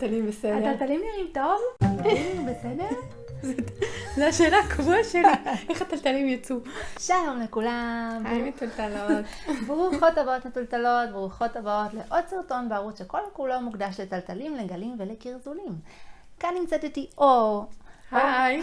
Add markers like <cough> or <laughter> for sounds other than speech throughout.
טלטלים בסדר. הטלטלים נראים טוב? בסדר? <laughs> זו השאלה הקבועה שלי, <laughs> איך הטלטלים יצאו? שלום לכולם. היי מטולטלות. <laughs> ברוכות הבאות מטולטלות, ברוכות הבאות לעוד סרטון בערוץ שכל כולו מוקדש לטלטלים, לגלים ולקרזולים. כאן נמצאת איתי אור. היי.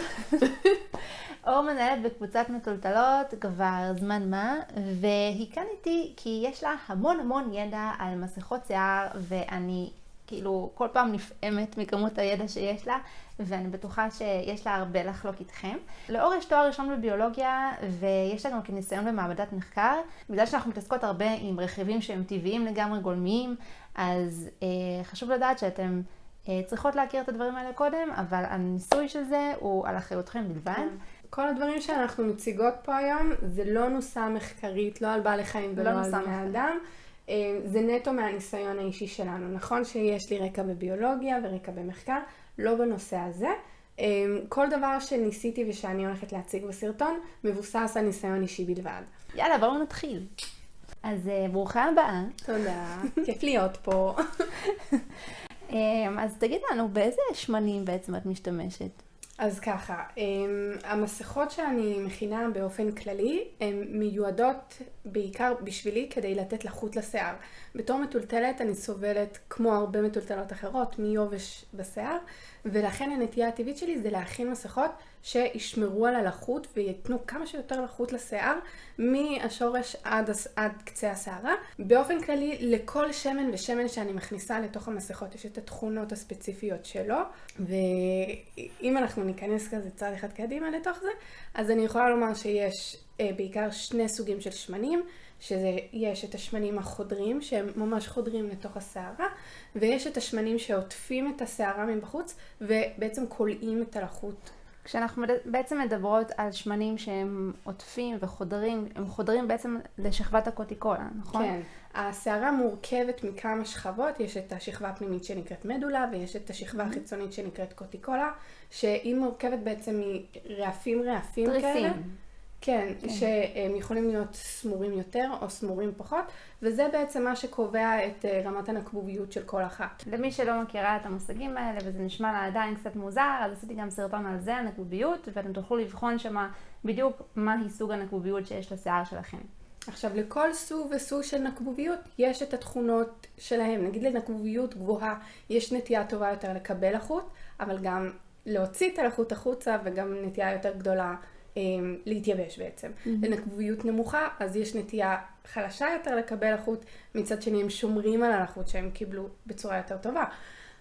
אור מנהלת בקבוצת מטולטלות כבר זמן מה, והיא כאן איתי כי יש לה המון המון ידע על מסכות שיער, ואני כאילו כל פעם נפעמת מכמות הידע שיש לה, ואני בטוחה שיש לה הרבה לחלוק איתכם. לאור יש תואר ראשון בביולוגיה, ויש לה גם כניסיון במעבדת מחקר. בגלל שאנחנו מתעסקות הרבה עם רכיבים שהם טבעיים לגמרי גולמיים, אז אה, חשוב לדעת שאתם אה, צריכות להכיר את הדברים האלה קודם, אבל הניסוי של זה הוא על אחריותכם בלבד. כן. כל הדברים שאנחנו מציגות פה היום, זה לא נוסעה מחקרית, לא על בעלי חיים ולא לא על בני. אדם. אה, זה נטו מהניסיון האישי שלנו. נכון שיש לי רקע בביולוגיה ורקע במחקר, לא בנושא הזה. אה, כל דבר שניסיתי ושאני הולכת להציג בסרטון, מבוסס על ניסיון אישי בלבד. יאללה, בואו נתחיל. אז אה, ברוכה הבאה. תודה, כיף להיות פה. <laughs> אז תגיד לנו, באיזה שמנים בעצם את משתמשת? אז ככה, אמ, המסכות שאני מכינה באופן כללי, הן מיועדות בעיקר בשבילי כדי לתת לחות לשיער. בתור מטולטלת אני סובלת, כמו הרבה מטולטלות אחרות, מיובש בשיער, ולכן הנטייה הטבעית שלי זה להכין מסכות שישמרו על הלחות וייתנו כמה שיותר לחות לשיער, מהשורש עד, עד קצה השערה. באופן כללי, לכל שמן ושמן שאני מכניסה לתוך המסכות יש את התכונות הספציפיות שלו, ואם אנחנו ניכנס כזה צעד אחד קדימה לתוך זה, אז אני יכולה לומר שיש אה, בעיקר שני סוגים של שמנים, שזה, יש את השמנים החודרים, שהם ממש חודרים לתוך השערה, ויש את השמנים שעוטפים את השערה מבחוץ, ובעצם כולאים את הלחות. כשאנחנו בעצם מדברות על שמנים שהם עוטפים וחודרים, הם חודרים בעצם לשכבת הקוטיקולה, נכון? כן. השערה מורכבת מכמה שכבות, יש את השכבה הפנימית שנקראת מדולה, ויש את השכבה החיצונית שנקראת קוטיקולה, שהיא מורכבת בעצם מרעפים רעפים כאלה. תריסים. כן, כן. שהם יכולים להיות סמורים יותר או סמורים פחות, וזה בעצם מה שקובע את אה, רמת הנקבוביות של כל אחת. למי שלא מכירה את המושגים האלה וזה נשמע לה עדיין קצת מוזר, אז עשיתי גם סרטון על זה, הנקבוביות, ואתם תוכלו לבחון שמה בדיוק מהי סוג הנקבוביות שיש לשיער שלכם. עכשיו, לכל סוג וסוג של נקבוביות יש את התכונות שלהם. נגיד לנקבוביות גבוהה יש נטייה טובה יותר לקבל לחות, אבל גם להוציא את הלחות החוצה וגם נטייה יותר גדולה להתייבש בעצם. לנקבוביות נמוכה, אז יש נטייה חלשה יותר לקבל לחות, מצד שני הם שומרים על הלחות שהם קיבלו בצורה יותר טובה.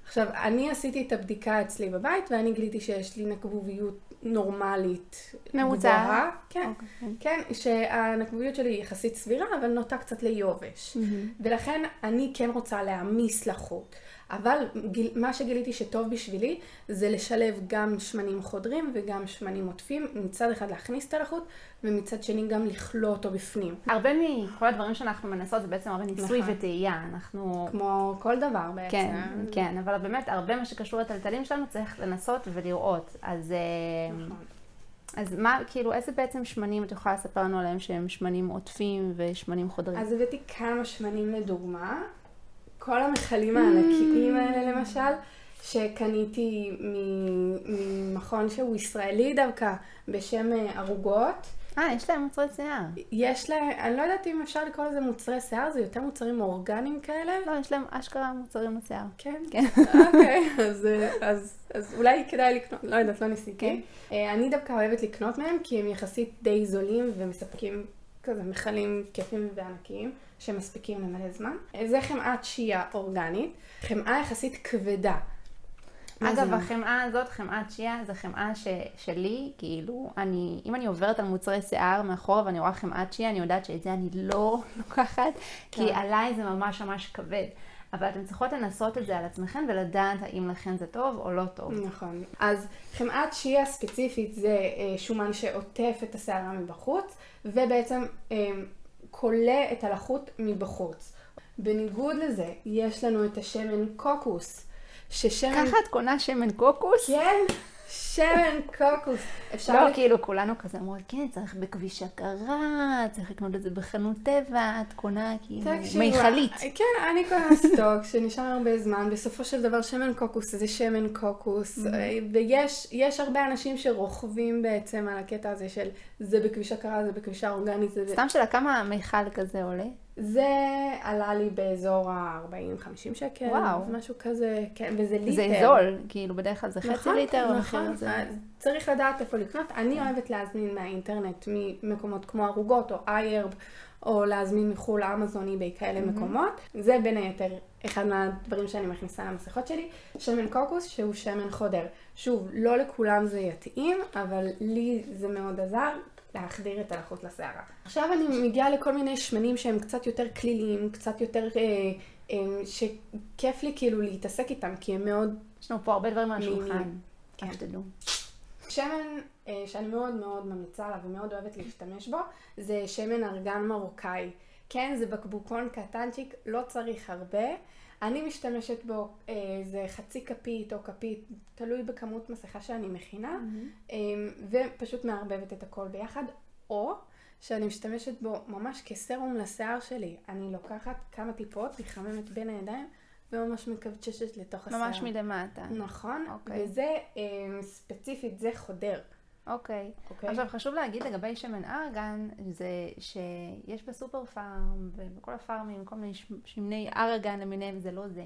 עכשיו, אני עשיתי את הבדיקה אצלי בבית ואני גיליתי שיש לי נקבוביות נורמלית. גבוהה. כן. אוקיי. כן, שהנקבוביות שלי היא יחסית סבירה, אבל נוטה קצת ליובש. ולכן אני כן רוצה להעמיס לחות. אבל גיל, מה שגיליתי שטוב בשבילי, זה לשלב גם שמנים חודרים וגם שמנים עוטפים. מצד אחד להכניס את הלחות, ומצד שני גם לכלוא אותו בפנים. הרבה מכל הדברים שאנחנו מנסות זה בעצם הרבה ניסוי נכון. וטעייה. אנחנו... כמו כל דבר בעצם. כן, כן, אבל באמת הרבה מה שקשור לטלטלים שלנו צריך לנסות ולראות. אז, אה, נכון. אז מה, כאילו, איזה בעצם שמנים את יכולה לספר לנו עליהם שהם שמנים עוטפים ושמנים חודרים? אז הבאתי כמה שמנים לדוגמה. כל המכלים הענקיים האלה למשל, שקניתי ממכון שהוא ישראלי דווקא, בשם אה, ערוגות. אה, יש להם מוצרי שיער. יש להם, אני לא יודעת אם אפשר לקרוא לזה מוצרי שיער, זה יותר מוצרים אורגניים כאלה. לא, יש להם אשכרה מוצרים לשיער. כן. כן. אוקיי, אז, אה, אז, אז אולי כדאי לקנות, לא יודעת, לא ניסיתי. כן. אה, אני דווקא אוהבת לקנות מהם, כי הם יחסית די זולים ומספקים כזה מכלים כיפים וענקיים, שמספיקים למלא זמן. אה, זה חמאת שיעה אורגנית, חמאה יחסית כבדה. אגב, זה? החמאה הזאת, חמאת שיעה, זו חמאה ש, שלי, כאילו, אני, אם אני עוברת על מוצרי שיער מאחורה ואני רואה חמאת שיעה, אני יודעת שאת זה אני לא <laughs> לוקחת, כי כן. עליי זה ממש ממש כבד. אבל אתן צריכות לנסות את זה על עצמכן ולדעת האם לכן זה טוב או לא טוב. נכון. אז חמאת שיעה ספציפית זה אה, שומן שעוטף את השערה מבחוץ, ובעצם אה, כולא את הלחות מבחוץ. בניגוד לזה, יש לנו את השמן קוקוס, ששמן... ככה את קונה שמן קוקוס? כן, שמן קוקוס. אפשר... לא, ל- כאילו, כולנו כזה אומרות, כן, צריך בכביש הכרה, צריך לקנות את זה בחנות טבע, את קונה כאילו מיכלית. כן, אני קונה סטוק שנשאר הרבה זמן. בסופו של דבר שמן קוקוס זה שמן קוקוס. ויש יש הרבה אנשים שרוכבים בעצם על הקטע הזה של זה בכביש הכרה, זה בכבישה אורגנית. זה... סתם שאלה, כמה מיכל כזה עולה? זה עלה לי באזור ה-40-50 שקל. וואו. משהו כזה, כן, וזה ליטר. זה זול, כאילו, בדרך כלל זה חצי נכון, ליטר, המחיר נכון. הזה. אז צריך לדעת איפה לקנות. אני אוהבת להזמין מהאינטרנט, ממקומות כמו ערוגות או איירב, או להזמין מחו"ל אמזון, eBay, כאלה מקומות. זה בין היתר אחד מהדברים שאני מכניסה למסכות שלי. שמן קוקוס, שהוא שמן חודר. שוב, לא לכולם זה יתאים, אבל לי זה מאוד עזר. להחדיר את הלחות לשערה. עכשיו אני מגיעה לכל מיני שמנים שהם קצת יותר כליליים, קצת יותר, אה, אה, שכיף לי כאילו להתעסק איתם, כי הם מאוד יש לנו פה הרבה דברים על. השולחן, כן. שתדעו. שמן אה, שאני מאוד מאוד ממליצה עליו ומאוד אוהבת להשתמש בו, זה שמן ארגן מרוקאי. כן, זה בקבוקון קטנצ'יק, לא צריך הרבה. אני משתמשת בו, אה, זה חצי כפית או כפית, תלוי בכמות מסכה שאני מכינה, אה, ופשוט מערבבת את הכל ביחד, או שאני משתמשת בו ממש כסרום לשיער שלי. אני לוקחת כמה טיפות, מחממת בין הידיים, וממש מקבצ'שת לתוך השיער. ממש מלמטה. נכון, אוקיי. וזה אה, ספציפית, זה חודר. אוקיי. אוקיי. עכשיו חשוב להגיד לגבי שמן ארגן, זה שיש בסופר פארם ובכל הפארמים, כל מיני שמני ארגן למיניהם, זה לא זה.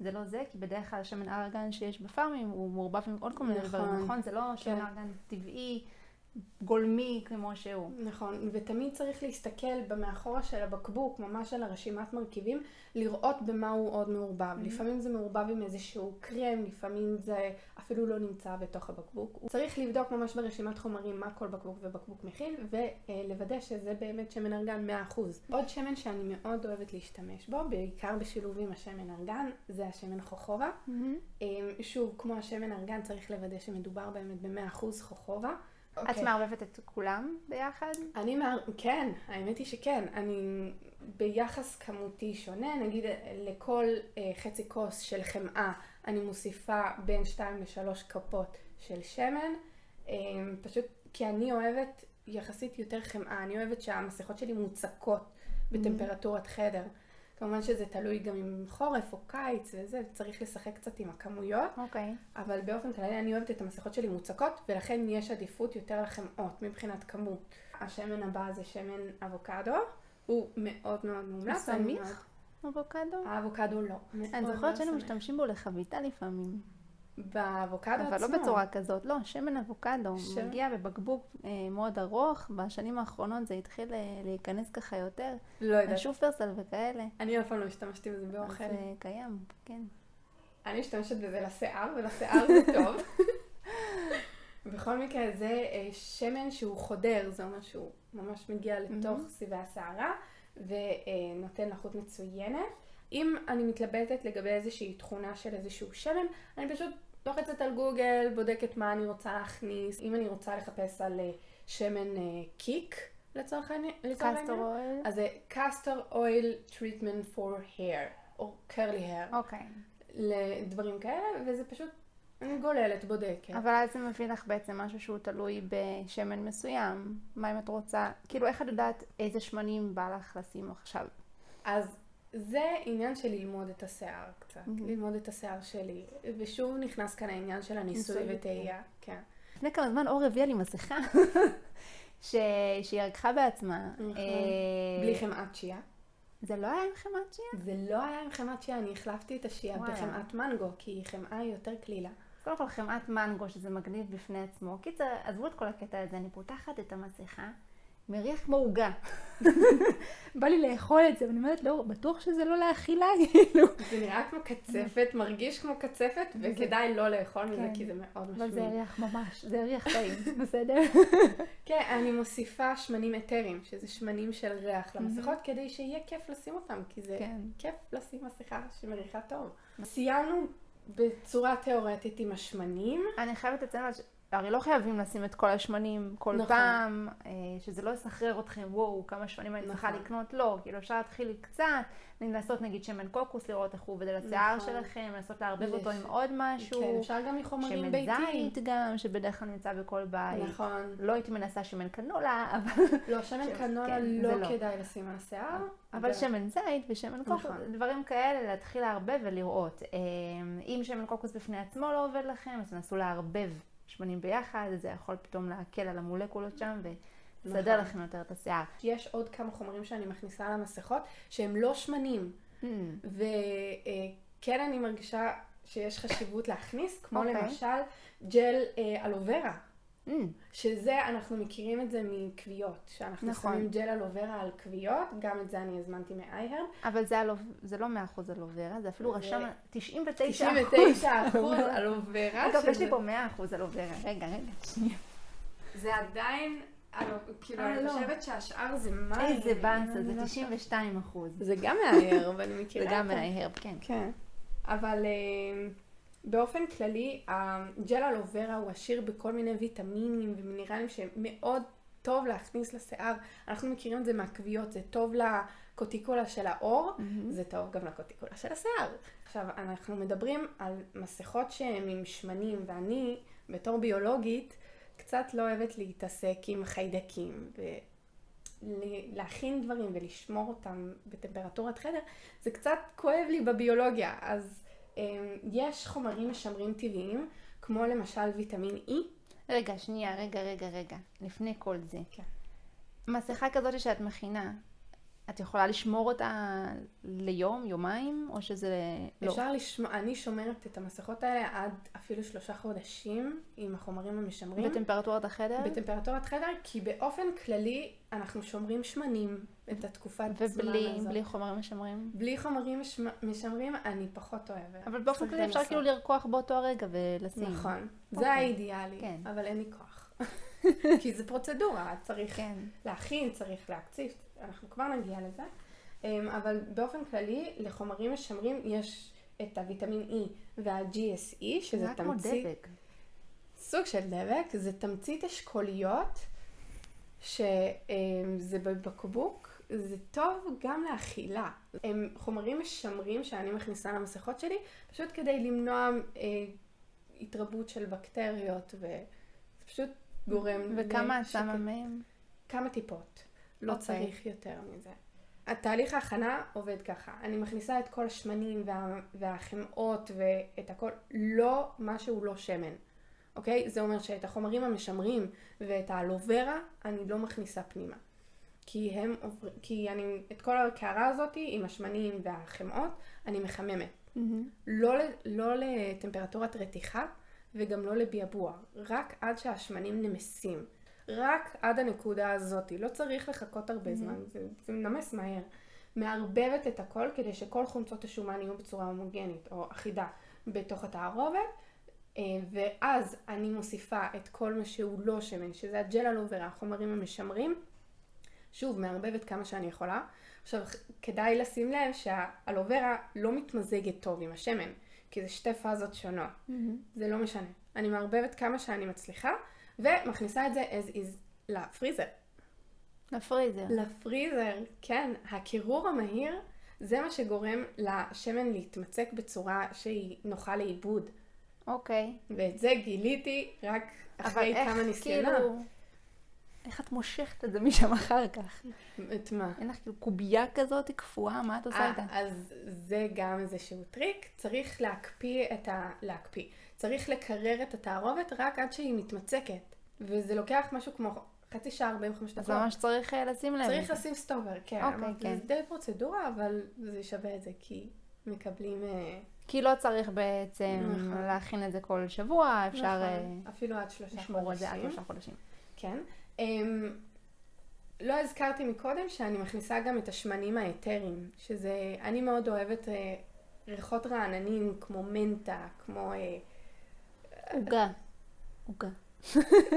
זה לא זה, כי בדרך כלל שמן ארגן שיש בפארמים הוא מעורבב עם עוד כל מיני נכון. דברים, נכון? זה לא שמן כן. ארגן טבעי, גולמי כמו שהוא. נכון, ותמיד צריך להסתכל במאחורה של הבקבוק, ממש על הרשימת מרכיבים, לראות במה הוא עוד מעורבב. לפעמים זה מעורבב עם איזשהו קרם, לפעמים זה אפילו לא נמצא בתוך הבקבוק. צריך לבדוק ממש ברשימת חומרים מה כל בקבוק ובקבוק מכיל, ולוודא שזה באמת שמן ארגן 100%. עוד שמן שאני מאוד אוהבת להשתמש בו, בעיקר בשילוב עם השמן ארגן, זה השמן חוכובה. אמ, שוב, כמו השמן ארגן, צריך לוודא שמדובר באמת ב-100% חוכובה. את אוקיי. מערבבת את כולם ביחד? אני מה... כן, האמת היא שכן. אני ביחס כמותי שונה, נגיד לכל אה, חצי כוס של חמאה, אני מוסיפה בין 2 ל-3 כפות של שמן, אה, פשוט כי אני אוהבת יחסית יותר חמאה, אני אוהבת שהמסכות שלי מוצקות בטמפרטורת חדר. כמובן שזה תלוי גם אם חורף או קיץ וזה, צריך לשחק קצת עם הכמויות. אוקיי. אבל באופן כללי אני אוהבת את המסכות שלי מוצקות, ולכן יש עדיפות יותר לחמאות מבחינת כמות. השמן הבא זה שמן אבוקדו, הוא מאוד מאוד מומלץ. סמיך? אבוקדו? האבוקדו לא. אני זוכרת שהיינו. משתמשים בו לחביתה לפעמים. באבוקדו אבל עצמו. לא בצורה כזאת, לא, שמן אבוקדו. ש- מגיע בבקבוק אה, מאוד ארוך, בשנים האחרונות זה התחיל אה, להיכנס ככה יותר. לא יודעת. השופרסל וכאלה. אני אף פעם לא השתמשתי בזה באוכל. זה קיים, כן. אני משתמשת בזה לשיער, ולשיער זה טוב. <laughs> בכל מקרה, זה אה, שמן שהוא חודר, זה אומר שהוא ממש מגיע לתוך סיבי השערה, ונותן לחות מצוינת. אם אני מתלבטת לגבי איזושהי תכונה של איזשהו שמן, אני פשוט לוחצת על גוגל, בודקת מה אני רוצה להכניס. אם אני רוצה לחפש על אה, שמן אה, קיק, לצורך העניין, אויל. אז זה castor oil treatment for hair, או curly hair. אוקיי. לדברים כאלה, וזה פשוט, אני גוללת, בודקת. אבל אז זה מביא לך בעצם משהו שהוא תלוי בשמן מסוים. מה אם את רוצה, כאילו איך את יודעת איזה שמנים בא לך לשים עכשיו? אז זה עניין של ללמוד את השיער קצת, ללמוד את השיער שלי. ושוב נכנס כאן העניין של הניסוי ניסוי וטעייה, כן. לפני כמה זמן אור הביאה לי מסכה <laughs> ש... שהיא ערכה בעצמה. נכון. אה, בלי חמאת שיעה. זה לא היה עם חמת שיעה? זה לא היה עם חמאת שיעה, אני החלפתי את השיעה. בחמאת מנגו, כי חמאה היא יותר קלילה. קודם כל חמאת מנגו, שזה מגניב בפני עצמו. קיצר, עזבו את כל הקטע הזה, אני פותחת את המסכה, מריח כמו עוגה. <laughs> בא לי לאכול את זה, ואני אומרת, לא, בטוח שזה לא לאכילה, <laughs> כאילו. זה נראה כמו קצפת, מרגיש כמו קצפת, וכדאי לא לאכול מזה, כן. כי זה מאוד אבל זה משמין. ריח ממש, זה ריח טעים, <laughs> בסדר? כן, אני מוסיפה שמנים אתרים, שזה שמנים של ריח למסכות, כדי שיהיה כיף לשים אותם, כי זה כן. כיף לשים מסכה שמריחה טוב. סיימנו בצורה תיאורטית עם השמנים. אני חייבת לציין, הרי לא חייבים לשים את כל השמנים כל נכון. פעם, אה, שזה לא יסחרר אתכם, וואו, כמה שמנים אני צריכה נכון. לקנות, לא, כאילו אפשר להתחיל קצת, לנסות נגיד שמן קוקוס, לראות איך הוא עובד על השיער נכון. שלכם, לנסות לערבב אותו עם עוד משהו, כן, אפשר גם מחומרים שמן ביתיים. זית גם, שבדרך כלל נמצא בכל בית. נכון. לא הייתי מנסה שמן קנולה, <laughs> אבל, לא, שמן קנולה כן, לא לא. כדאי לשים על השיער. אבל שמן זית ושמן קוקוס, נכון. דברים כאלה, להתחיל לערבב ולראות. אה, אם שמן קוקוס בפני עצמו לא עובד לכם, אז תנסו לערבב שמנים ביחד, זה יכול פתאום להקל על המולקולות שם ולסדר נכון. לכם יותר את השיער. יש עוד כמה חומרים שאני מכניסה למסכות שהם לא שמנים. Mm, וכן אני מרגישה שיש חשיבות להכניס, כמו אוקיי. למשל ג'ל אה, אלוברה. Mm, שזה, אנחנו מכירים את זה מכוויות, שאנחנו נכון. שמים ג'ל אלוברה על כוויות, גם את זה אני הזמנתי מאייהרב. אבל זה, אלוב... זה לא 100% אלוברה, זה אפילו זה רשם 99%. 99 אחוז אלוברה. <laughs> אגב, יש שזה- לי פה 100% אלוברה. רגע, רגע, שנייה. זה עדיין, כאילו, אה, אני לא. חושבת שהשאר זה מים. איזה באנסה, אני זה לא 92%. זה גם מההרב, אני זה מכירה. גם את ה- מההרב, כן. כן. אבל אה, באופן כללי, הג'ל אלוברה הוא עשיר בכל מיני ויטמינים ומינרלים שמאוד טוב להכניס לשיער. אנחנו מכירים את זה מהכוויות, זה טוב לקוטיקולה של העור, מהמם. זה טוב גם לקוטיקולה של השיער. עכשיו, אנחנו מדברים על מסכות שהן עם שמנים, ואני, בתור ביולוגית, קצת לא אוהבת להתעסק עם חיידקים. ו... ל- להכין דברים ולשמור אותם בטמפרטורת חדר, זה קצת כואב לי בביולוגיה. אז יש חומרים משמרים טבעיים, כמו למשל ויטמין E. רגע, שנייה, רגע, רגע, רגע. לפני כל זה. כן. מסכה כזאת שאת מכינה, את יכולה לשמור אותה ליום, יומיים, או שזה לא? אפשר לשמור, אני שומרת את המסכות האלה עד אפילו שלושה חודשים עם החומרים המשמרים. בטמפרטורת החדר? בטמפרטורת חדר, כי באופן כללי אנחנו שומרים שמנים את התקופת זמן ובלי הזאת. בלי חומרים משמרים? בלי חומרים משמ- משמרים אני פחות אוהבת. אבל באופן כללי אפשר. כאילו לרקוח באותו הרגע ולשים. נכון, זה אוקיי. האידיאלי, כן. אבל אין לי כוח. <laughs> כי זה פרוצדורה, צריך כן. להכין, צריך להקציף, אנחנו כבר נגיע לזה. אמ, אבל באופן כללי, לחומרים משמרים יש את הוויטמין E וה-GSE, שזה זה היה כמו תמצית, דבק. סוג של דבק, זה תמצית אשכוליות, שזה בקבוק, זה טוב גם לאכילה. הם חומרים משמרים שאני מכניסה למסכות שלי, פשוט כדי למנוע אה, התרבות של בקטריות, וזה פשוט גורם... וכמה את. שמה מהם? כמה טיפות. לא אוקיי. צריך יותר מזה. התהליך ההכנה עובד ככה, אני מכניסה את כל השמנים וה, והחמאות ואת הכל, לא משהו לא שמן, אוקיי? זה אומר שאת החומרים המשמרים ואת האלוברה אני לא מכניסה פנימה. כי הם עוברים, כי אני, את כל הקערה הזאת עם השמנים והחמאות, אני מחממת. לא, ל- לא לטמפרטורת רתיחה וגם לא לביאבוע, רק עד שהשמנים נמסים. רק עד הנקודה הזאת, לא צריך לחכות הרבה זמן, זה, זה מנמס מהר. מערבבת את הכל כדי שכל חומצות השומן יהיו בצורה הומוגנית או אחידה בתוך התערובת, אה, ואז אני מוסיפה את כל מה שהוא לא שמן, שזה הג'ל אלוברה, החומרים המשמרים. שוב, מערבבת כמה שאני יכולה. עכשיו, כדאי לשים לב שהאלוברה לא מתמזגת טוב עם השמן, כי זה שתי פאזות שונות. זה לא משנה. אני מערבבת כמה שאני מצליחה, ומכניסה את זה as is לפריזר. לפריזר. לפריזר, כן, הקירור המהיר זה מה שגורם לשמן להתמצק בצורה שהיא נוחה לעיבוד. אוקיי. ואת זה גיליתי רק אחרי כמה ניסיונות. כאילו... איך את מושכת את זה משם אחר כך? את מה? אין לך כאילו קובייה כזאת קפואה? מה את עושה אה, איתה? אז זה גם איזשהו טריק, צריך להקפיא את ה... להקפיא. צריך לקרר את התערובת רק עד שהיא מתמצקת. וזה לוקח משהו כמו חצי שעה 45 דקות. אז ממש צריך אה, לשים לב. צריך לשים סטופר, כן. אוקיי, אמרתי, כן. זה די פרוצדורה, אבל זה שווה את זה, כי מקבלים... אה, כי לא צריך בעצם נכון. להכין את זה כל שבוע, אפשר נכון, אפילו עד שלושה לשמור את זה עד חודשים. שלושה חודשים. כן. אמ, לא הזכרתי מקודם שאני מכניסה גם את השמנים האתריים, שזה, אני מאוד אוהבת אה, ריחות רעננים כמו מנטה, כמו... אה, עוגה. עוגה.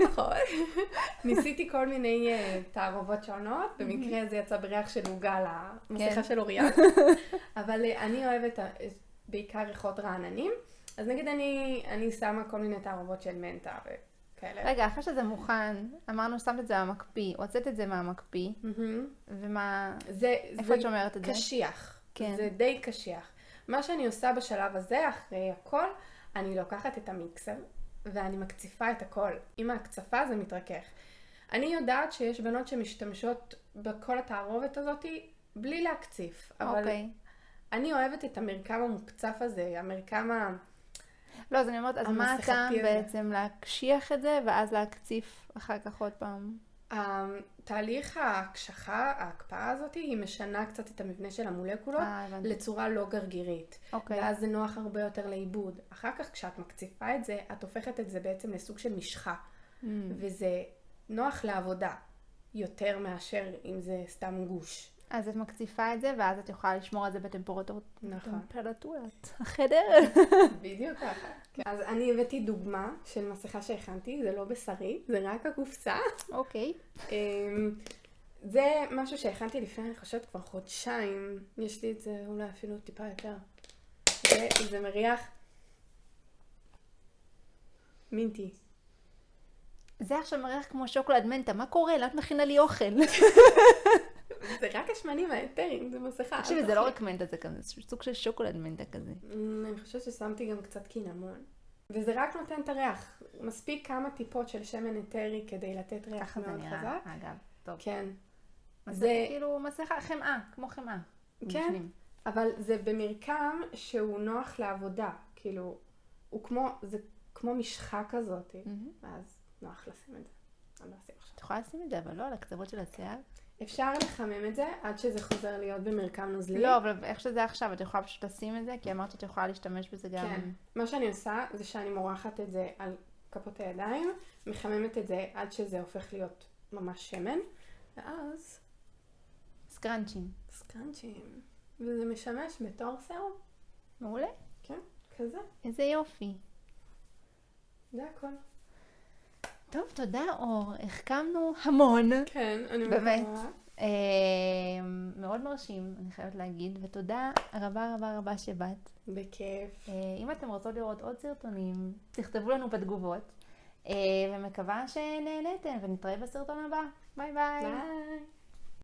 נכון. ניסיתי כל מיני אה, תערובות שונות, במקרה זה יצא בריח של עוגה למסכה כן. של אוריה. <laughs> אבל אה, אני אוהבת אה, בעיקר ריחות רעננים, אז נגיד אני, אני שמה כל מיני תערובות של מנטה כאלה. רגע, אחרי שזה מוכן, אמרנו ששמת את זה במקפיא, הוצאת את זה מהמקפיא. ומה... זה, איפה את שומרת את זה? קשיח. כן. זה די קשיח. מה שאני עושה בשלב הזה, אחרי הכל, אני לוקחת את המיקסר ואני מקציפה את הכל. עם ההקצפה זה מתרכך. אני יודעת שיש בנות שמשתמשות בכל התערובת הזאת בלי להקציף, אבל אוקיי. אני אוהבת את המרקם המוקצף הזה, המרקם ה... לא, אז אני אומרת, אז מה הטעם. בעצם להקשיח את זה, ואז להקציף אחר כך עוד פעם? תהליך ההקשחה, ההקפאה הזאת, היא משנה קצת את המבנה של המולקולות אה. לצורה לא גרגירית. אוקיי. ואז זה נוח הרבה יותר לעיבוד. אחר כך כשאת מקציפה את זה, את הופכת את זה בעצם לסוג של משחה. Mm. וזה נוח לעבודה, יותר מאשר אם זה סתם גוש. אז את מקציפה את זה, ואז את יכולה לשמור על זה בטמפרטורת נכון. טמפרטורת החדר. בדיוק ככה. כן. אז אני הבאתי דוגמה של מסכה שהכנתי, זה לא בשרי, זה רק הקופסה. אוקיי. אמ, זה משהו שהכנתי לפני, אני חושבת, כבר חודשיים. יש לי את זה אולי אפילו טיפה יותר. זה, זה מריח מינטי. זה עכשיו מריח כמו שוקולד מנטה, מה קורה? למה את מכינה לי אוכל? <laughs> זה רק השמנים האתרים, זה מסכה. תקשיבי, זה לא. רק מנטה, זה כזה סוג של שוקולד מנטה כזה. אמ, אני חושבת ששמתי גם קצת קינמון. וזה רק נותן את הריח. מספיק כמה טיפות של שמן אתרי כדי לתת ריח ככה זה מאוד נראה, חזק. אגב. טוב. כן. זה- זה כאילו מסכה, חמאה, כמו חמאה. כן. אבל זה במרקם שהוא נוח לעבודה. כאילו, הוא כמו, זה כמו משחה כזאת. ואז נוח לשים את זה. אני לא אשים עכשיו. את יכולה לשים את זה, אבל לא על הקצוות של השיער? אפשר לחמם את זה עד שזה חוזר להיות במרקם נוזלי. לא, אבל איך שזה עכשיו, את יכולה פשוט לשים את זה, כי אמרת שאת יכולה להשתמש בזה גם... כן. מה שאני עושה זה שאני מורחת את זה על כפות הידיים, מחממת את זה עד שזה הופך להיות ממש שמן, ואז סקרנצ'ים. סקרנצ'ים. וזה משמש בתור סרום. מעולה. כן, כזה. איזה יופי. זה הכל. טוב, תודה אור, החכמנו המון. כן, אני באמת. מקווה. אה, מאוד מרשים, אני חייבת להגיד, ותודה רבה רבה רבה שבאת. בכיף. אה, אם אתם רוצות לראות עוד סרטונים, תכתבו לנו בתגובות, אה, ומקווה שנהנתם, ונתראה בסרטון הבא. ביי ביי. ביי.